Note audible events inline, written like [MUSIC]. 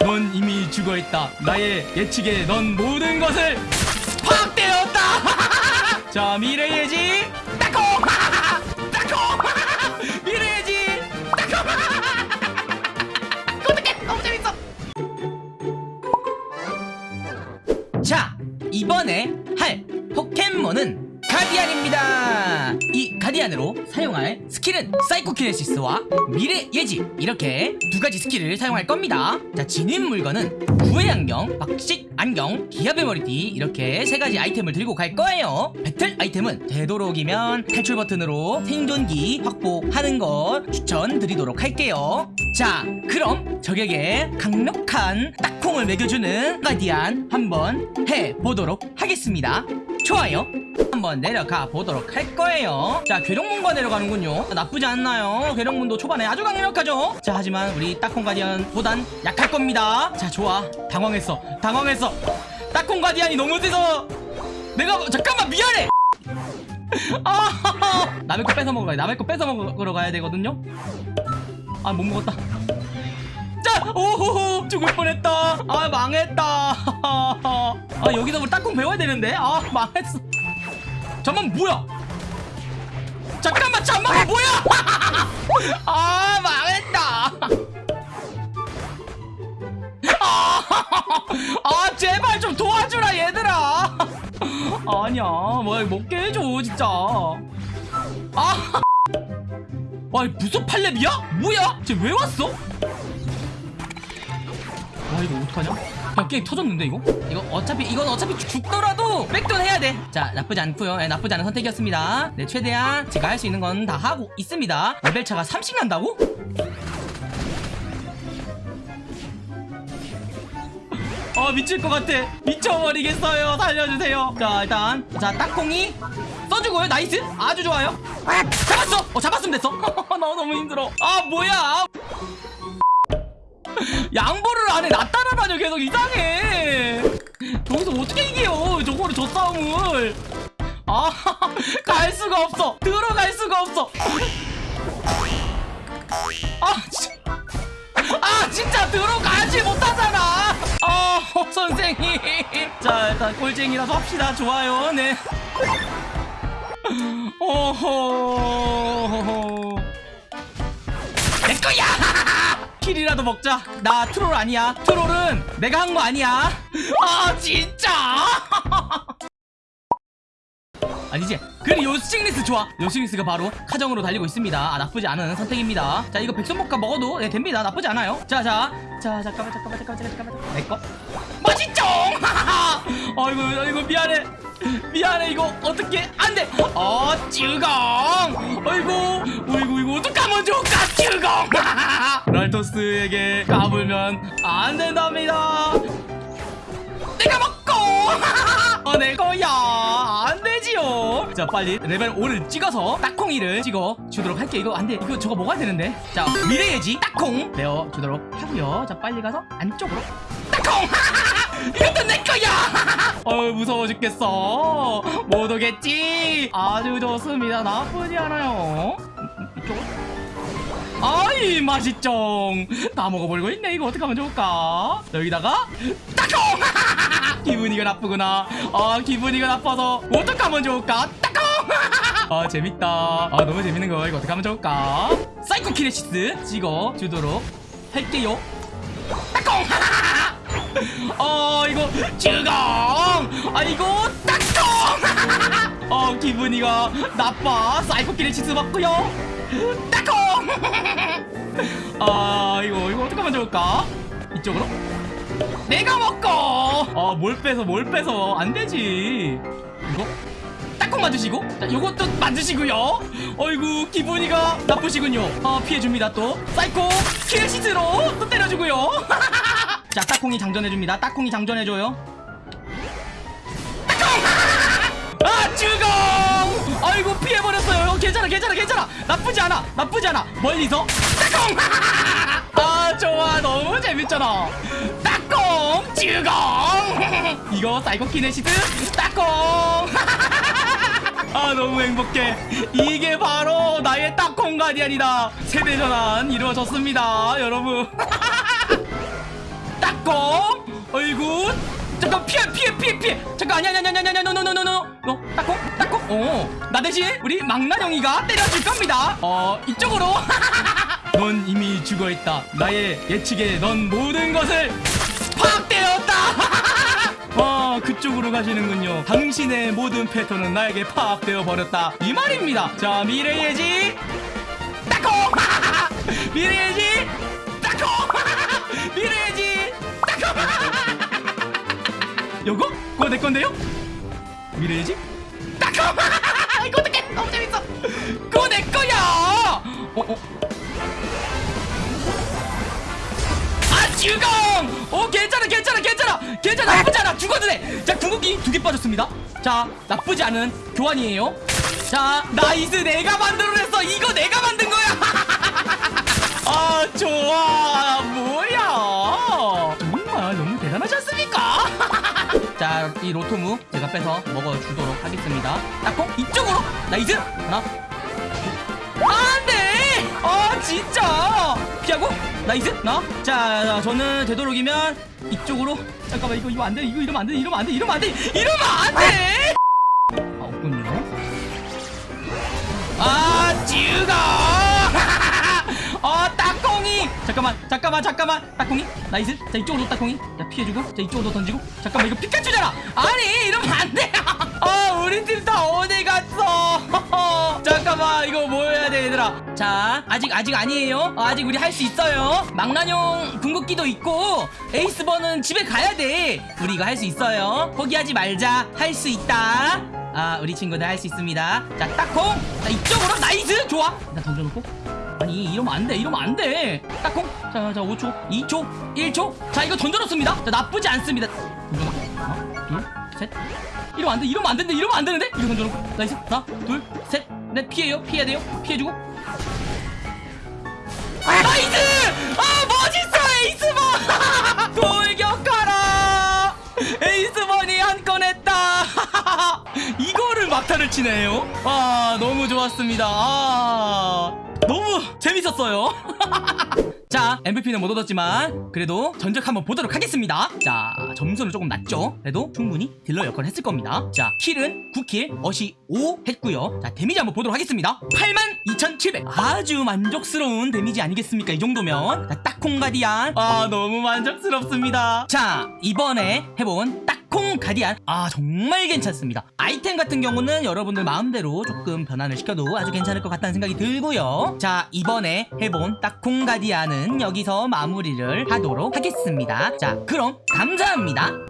넌 이미 죽어있다. 나의 예측에 넌 모든 것을 파악되었다. [LAUGHS] 자 미래의 예지 따콩 따콩 미래의 예지 따콩 어떡해? 너무 재밌어. 자 이번에 이 가디안으로 사용할 스킬은 사이코키네시스와 미래 예지. 이렇게 두 가지 스킬을 사용할 겁니다. 자 지닌 물건은 구애 안경, 박식 안경, 기합의 머리띠. 이렇게 세 가지 아이템을 들고 갈 거예요. 배틀 아이템은 되도록이면 탈출 버튼으로 생존기 확보하는 거 추천드리도록 할게요. 자 그럼 적에게 강력한 딱콩을 먹여주는 가디안 한번 해보도록 하겠습니다 좋아요. 한번 내려가 보도록 할 거예요. 자 괴력몬과 내려가는군요. 나쁘지 않나요? 괴력몬도 초반에 아주 강력하죠? 자 하지만 우리 딱콩 가디언보단 약할 겁니다. 자 좋아. 당황했어. 당황했어. 딱콩 가디언이 너무 세서? 내가 잠깐만 미안해! [LAUGHS] 아 남의 거 뺏어 먹어야 남의 거 뺏어 먹으러 가야 되거든요? 아 못 먹었다. 자 오호호 죽을 뻔했다. 아 망했다. 아 여기서 우리 딱콩 배워야 되는데? 아 망했어. 잠만 뭐야? 잠깐만 잠만 뭐야? [LAUGHS] 아 망했다. 아, [LAUGHS] 아 제발 좀 도와주라 얘들아. [LAUGHS] 아니야 뭐야 먹게 해줘 진짜. 아 와, 무슨 팔렙이야? 뭐야? 쟤 왜 왔어? 와, 이거 어떡하냐? 야, 게임 터졌는데, 이거? 이거 어차피, 이건 어차피 죽- 죽더라도 백돈 해야 돼. 자, 나쁘지 않고요 네, 나쁘지 않은 선택이었습니다. 네, 최대한 제가 할 수 있는 건 다 하고 있습니다. 레벨 차가 3씩 난다고? 어 미칠 것 같아 미쳐버리겠어요 살려주세요 자 일단 자 딱콩이 써주고요 나이스 아주 좋아요 잡았어 어 잡았으면 됐어 나 [LAUGHS] 너무 힘들어 아 뭐야 [LAUGHS] 양보를 안해. 나 따라다녀 계속 이상해. 여기서 어떻게 이겨요 저거를 저 싸움을. 아 [LAUGHS] 갈 수가 없어. 들어갈 수가 없어. 아 진짜 아 진짜 들어가지 못하잖아. 아 선생님. 자 일단 꼴쟁이라도 합시다. 좋아요. 네. 오호. 내 거야 [LAUGHS] 킬이라도 먹자. 나 트롤 아니야. 트롤은 내가 한 거 아니야. [LAUGHS] 아 진짜! [LAUGHS] 아니지. 그래 요싱리스 좋아. 요싱리스가 바로 카정으로 달리고 있습니다. 아 나쁘지 않은 선택입니다. 자 이거 백선목과 먹어도 네, 됩니다. 나쁘지 않아요. 자자. 자 잠깐만 잠깐만 잠깐만 잠깐만 내꺼 맛있죠 [LAUGHS] 아이고 아이고 미안해 미안해 이거 어떻게 안돼! 어 쭈공! 아이고 어이구 이거 어떡하면 좋을까 쭈공! [LAUGHS] 랄토스에게 까불면 안 된답니다. 내가 먹고! [LAUGHS] 어, 내 거야! 안 되지요! 자 빨리 레벨 5를 찍어서 딱콩이를 찍어 주도록 할게. 이거 안돼. 이거 저거 먹어야 되는데. 자 미래예지 딱콩! 내어 주도록 하고요. 자 빨리 가서 안쪽으로. 딱콩 [LAUGHS] 이것도 내 거야! [LAUGHS] 어 무서워 죽겠어. 못 오겠지? 아주 좋습니다. 나쁘지 않아요. 아이 맛있죠? 다 먹어버리고 있네. 이거 어떡하면 좋을까? 여기다가 따콩 [LAUGHS] 기분이가 나쁘구나. 아 기분이가 나빠서 어떡하면 좋을까? 따콩 [LAUGHS] 아 재밌다. 아 너무 재밌는 거 이거 어떡하면 좋을까? 사이코 키네시스 찍어 주도록 할게요. 따콩 어 이거 주공 아 이거 따콩 어 기분이가 나빠. 사이코 키네시스 맞고요. 따콩 아 이거 이거 어떡하면 좋을까? 이쪽으로? 내가 먹고! 어뭘 빼서 뭘 빼서 안 되지. 이거? 딱콩 맞으시고? 자 요것도 맞으시고요. 어이구 기분이가 나쁘시군요. 어 피해줍니다 또. 사이코 키네시스로 또 때려주고요 [LAUGHS] 자 딱콩이 장전해줍니다. 딱콩이 장전해줘요. [LAUGHS] 아 주공 아이고 피해버렸어요. 괜찮아 괜찮아 괜찮아. 나쁘지 않아 나쁘지 않아. 멀리서? 따콩! [LAUGHS] 아 좋아. 너무 재밌잖아. 따콩 주공 [LAUGHS] 이거 사이코 키네시스? 따콩! 아 너무 행복해. 이게 바로 나의 따콩 가디안이다. 세대 전환 이루어졌습니다 여러분 따콩 아이고. 잠깐 피해 피해 피해 피해. 잠깐 아니야 아니야 아니야 아니야 노노노노노 너 따콩 따콩 어나 대신 우리 망나뇽이가 때려줄 겁니다. 어 이쪽으로. [LAUGHS] 넌 이미 죽어있다. 나의 예측에 넌 모든 것을 파악되었다. 아 [LAUGHS] 그쪽으로 가시는군요. 당신의 모든 패턴은 나에게 파악되어 버렸다. 이 말입니다. 자 미래예지. 따콩 미래예지. 따콩 미래예지 따콩 요거? 그거 내 건데요? 미래예지? 따콩 [LAUGHS] 이거 어떡해! 너무 재밌어. 그거 내 거야! 어 어. 아 죽어 오 괜찮아 괜찮아 괜찮아! 괜찮아 나쁘지 않아! 죽어도 돼 자 궁극기 두 개 빠졌습니다. 자 나쁘지 않은 교환이에요. 자 nice! 내가 만들어냈어! 이거 내가 만든 거 자 이 로토무 제가 빼서 먹어주도록 하겠습니다. 딱콩 이쪽으로? nice 하나 안 돼! 아 진짜! 피하고? nice 나? 자, 자 저는 되도록이면 이쪽으로. 잠깐만 이거 이거 안 돼 이거 이러면 안 돼 이러면 안 돼 이러면 안 돼 이러면 안 돼! 아 없군요. 아어 딱콩이 잠깐만 잠깐만 잠깐만. 딱콩이? nice 자 이쪽으로 딱콩이? 자 피해주고. 자 이쪽으로 던지고. 잠깐만 이거 피카츄잖아. 아니 이러면 안돼. [LAUGHS] 아 우리 팀 다 어디 갔어? [LAUGHS] 잠깐만 이거 뭐 해야 돼 얘들아? 자 아직 아직 아니에요? 어, 아직 우리 할 수 있어요. 망나뇽 궁극기도 있고 에이스번은 집에 가야 돼. 우리 이거 할 수 있어요. 포기하지 말자. 할 수 있다. 아 우리 친구들 할 수 있습니다. 자 딱콩. 자 이쪽으로. nice! 좋아. 일단 던져놓고 아니 이러면 안돼 이러면 안돼. 딱콩. 자자 5초 2초 1초. 자 이거 던져놓습니다. 자 나쁘지 않습니다. 던져놓고 하나 둘셋. 이러면 안돼 이러면 안 되는데 이러면 안 되는데? 이거 던져놓고. nice. 하나 둘셋넷 피해요. 피해야 돼요. 피해주고. nice! 아 멋있어 에이스번 [LAUGHS] 돌격하라! 에이스번이 한 건 했다! [LAUGHS] 이거를 막타를 치네요. 아 너무 좋았습니다. 아 너무 재밌었어요. [LAUGHS] 자 MVP는 못 얻었지만 그래도 전적 한번 보도록 하겠습니다. 자 점수는 조금 낮죠? 그래도 충분히 딜러 역할을 했을 겁니다. 자 kill은 9kill 어시 5 했고요. 자 damage 한번 보도록 하겠습니다. 82,700 아주 만족스러운 damage 아니겠습니까? 이 정도면. 자 딱콩 가디안. 아 너무 만족스럽습니다. 자 이번에 해본 딱 콩 가디안. 아 정말 괜찮습니다. 아이템 같은 경우는 여러분들 마음대로 조금 변환을 시켜도 아주 괜찮을 것 같다는 생각이 들고요. 자 이번에 해본 딱콩 가디안은 여기서 마무리를 하도록 하겠습니다. 자 그럼 감사합니다